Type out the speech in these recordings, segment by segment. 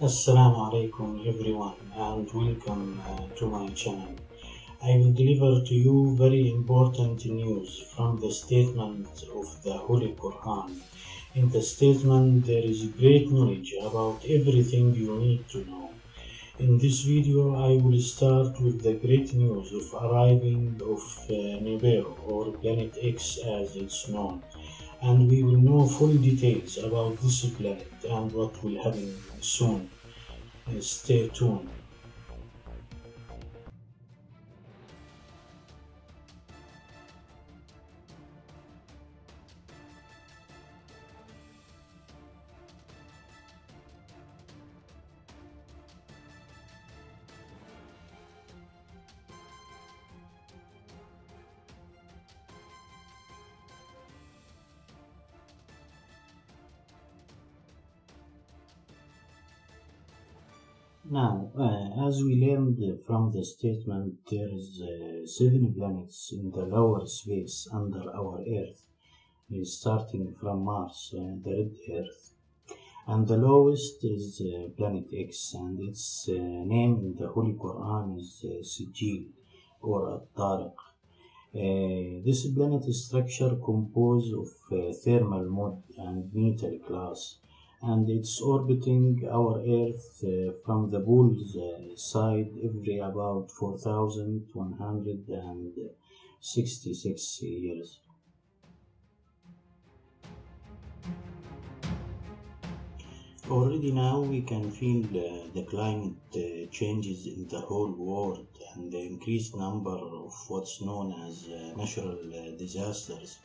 Assalamu alaikum everyone and welcome uh, to my channel. I will deliver to you very important news from the statement of the Holy Quran. In the statement there is great knowledge about everything you need to know. In this video I will start with the great news of arriving of uh, Nibiru or Planet X as it's known and we will know full details about this planet and what will happen soon. Uh, stay tuned. Now, uh, as we learned from the statement, there is uh, seven planets in the lower space under our Earth, starting from Mars, uh, the red Earth, and the lowest is uh, Planet X, and its uh, name in the Holy Quran is uh, Sijil or At-Tariq. Uh, this planet is structure composed of thermal mode and metal glass and it's orbiting our Earth uh, from the pole's uh, side every about 4,166 years. Already now we can feel uh, the climate uh, changes in the whole world and the increased number of what's known as uh, natural uh, disasters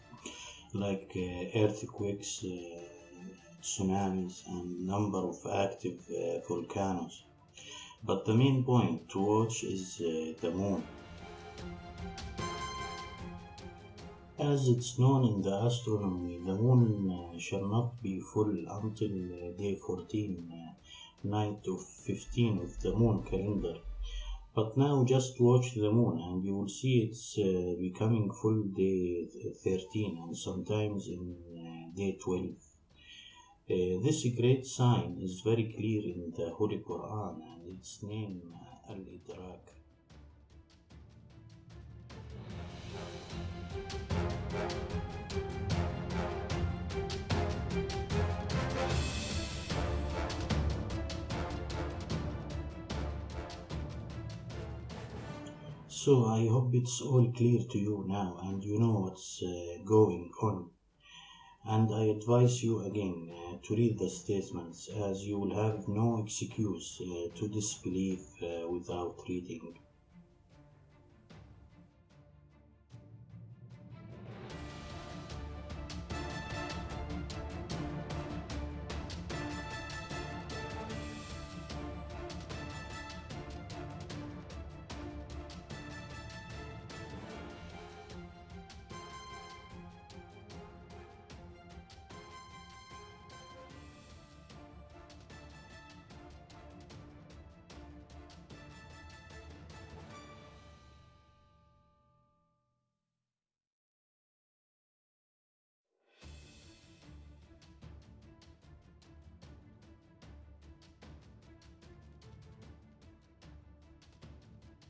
like earthquakes, tsunamis and number of active uh, volcanoes. But the main point to watch is uh, the moon. As it's known in the astronomy, the moon uh, shall not be full until day 14, uh, night of 15 of the moon calendar. But now just watch the moon and you will see it's becoming full day 13 and sometimes in day 12. Uh, this great sign is very clear in the Holy Quran and its name Al-Idrak. So I hope it's all clear to you now and you know what's uh, going on and I advise you again uh, to read the statements as you will have no excuse uh, to disbelieve uh, without reading.